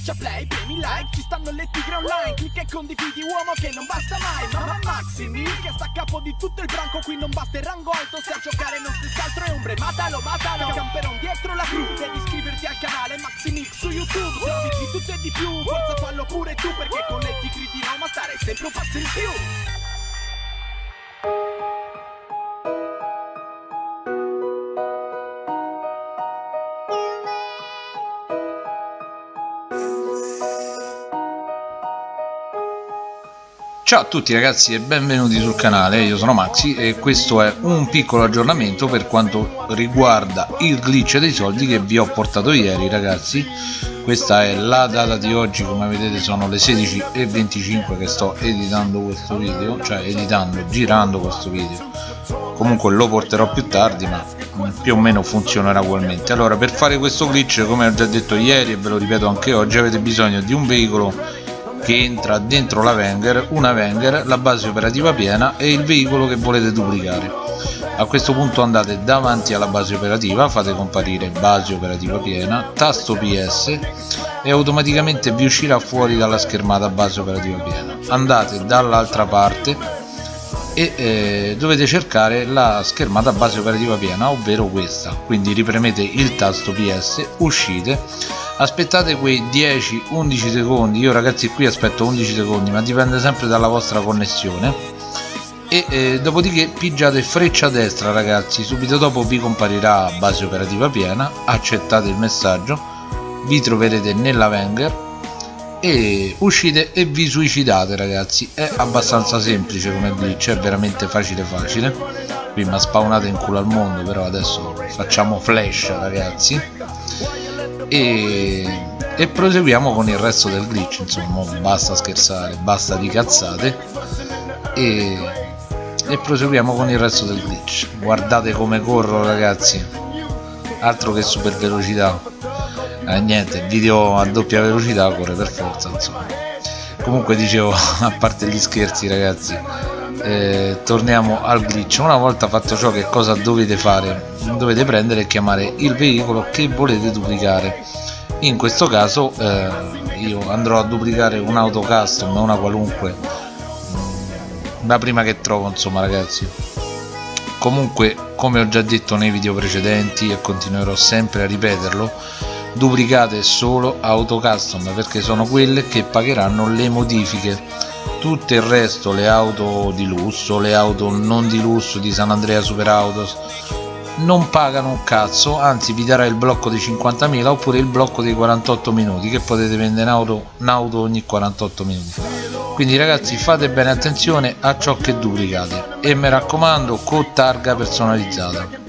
Schiaccia play, premi like, ci stanno le tigre online Clicca e condividi uomo che non basta mai Mamma Maximi che sta a capo di tutto il branco Qui non basta il rango alto, se a giocare non stessi altro è ombre Matalo, matalo, camperon dietro la crew Devi iscriverti al canale Maximix su YouTube Servizi di tutto e di più, forza fallo pure tu Perché con le tigre di Roma stare sempre un passo in più Ciao a tutti ragazzi e benvenuti sul canale, io sono Maxi e questo è un piccolo aggiornamento per quanto riguarda il glitch dei soldi che vi ho portato ieri ragazzi. Questa è la data di oggi come vedete sono le 16.25 che sto editando questo video cioè editando, girando questo video. Comunque lo porterò più tardi ma più o meno funzionerà ugualmente. Allora per fare questo glitch come ho già detto ieri e ve lo ripeto anche oggi avete bisogno di un veicolo che entra dentro la Wenger, una Wenger, la base operativa piena e il veicolo che volete duplicare. A questo punto andate davanti alla base operativa, fate comparire base operativa piena, tasto PS e automaticamente vi uscirà fuori dalla schermata base operativa piena. Andate dall'altra parte e eh, dovete cercare la schermata base operativa piena, ovvero questa. Quindi ripremete il tasto PS, uscite aspettate quei 10-11 secondi. Io ragazzi qui aspetto 11 secondi ma dipende sempre dalla vostra connessione. E eh, dopodiché pigiate freccia destra ragazzi. Subito dopo vi comparirà base operativa piena. Accettate il messaggio. Vi troverete nella Wenger e uscite e vi suicidate ragazzi. È abbastanza semplice come glitch è veramente facile facile. Qui mi ha spawnato in culo al mondo però adesso facciamo flash ragazzi. E, e proseguiamo con il resto del glitch insomma basta scherzare basta di cazzate. E, e proseguiamo con il resto del glitch. Guardate come corro ragazzi. Altro che super velocità eh, niente video a doppia velocità corre per forza insomma. Comunque dicevo a parte gli scherzi ragazzi eh, torniamo al glitch. Una volta fatto ciò che cosa dovete fare? Dovete prendere e chiamare il veicolo che volete duplicare. In questo caso eh, io andrò a duplicare un'auto custom una qualunque mm, la prima che trovo insomma ragazzi. Comunque come ho già detto nei video precedenti e continuerò sempre a ripeterlo duplicate solo auto custom perché sono quelle che pagheranno le modifiche. Tutto il resto le auto di lusso le auto non di lusso di San Andrea Super Autos non pagano un cazzo anzi vi darà il blocco di 50.000 oppure il blocco dei 48 minuti che potete vendere in auto, ogni 48 minuti. Quindi ragazzi fate bene attenzione a ciò che duplicate e mi raccomando con targa personalizzata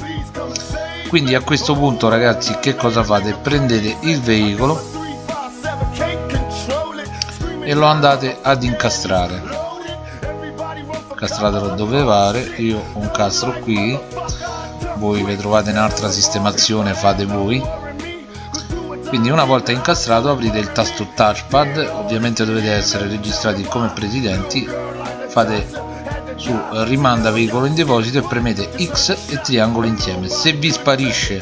quindi a questo punto ragazzi che cosa fate? Prendete il veicolo e lo andate ad incastrare. Incastratelo dove pare. Io un castro qui. Voi vi trovate in altra sistemazione fate voi. Quindi una volta incastrato aprite il tasto touchpad. Ovviamente dovete essere registrati come presidenti. Fate su rimanda veicolo in deposito e premete X e triangolo insieme. Se vi sparisce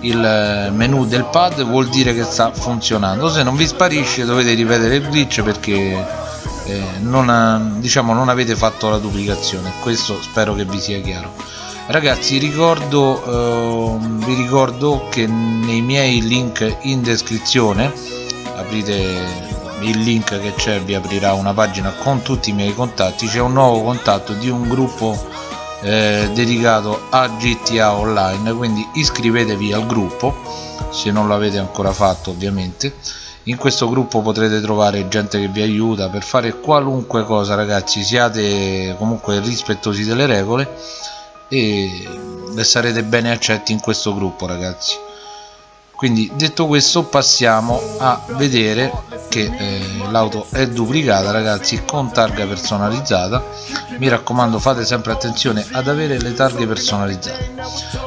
il eh, menu del pad vuol dire che sta funzionando. Se non vi sparisce dovete ripetere il glitch perché eh, non, diciamo, non avete fatto la duplicazione. Questo spero che vi sia chiaro. Ragazzi ricordo eh, vi ricordo che nei miei link in descrizione aprite il link che c'è vi aprirà una pagina con tutti i miei contatti. C'è un nuovo contatto di un gruppo eh, dedicato a GTA Online quindi iscrivetevi al gruppo se non l'avete ancora fatto ovviamente. In questo gruppo potrete trovare gente che vi aiuta per fare qualunque cosa ragazzi. Siate comunque rispettosi delle regole e sarete bene accetti in questo gruppo ragazzi quindi detto questo passiamo a vedere che eh, l'auto è duplicata ragazzi con targa personalizzata. Mi raccomando fate sempre attenzione ad avere le targhe personalizzate.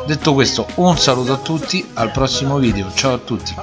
Detto questo un saluto a tutti al prossimo video. Ciao a tutti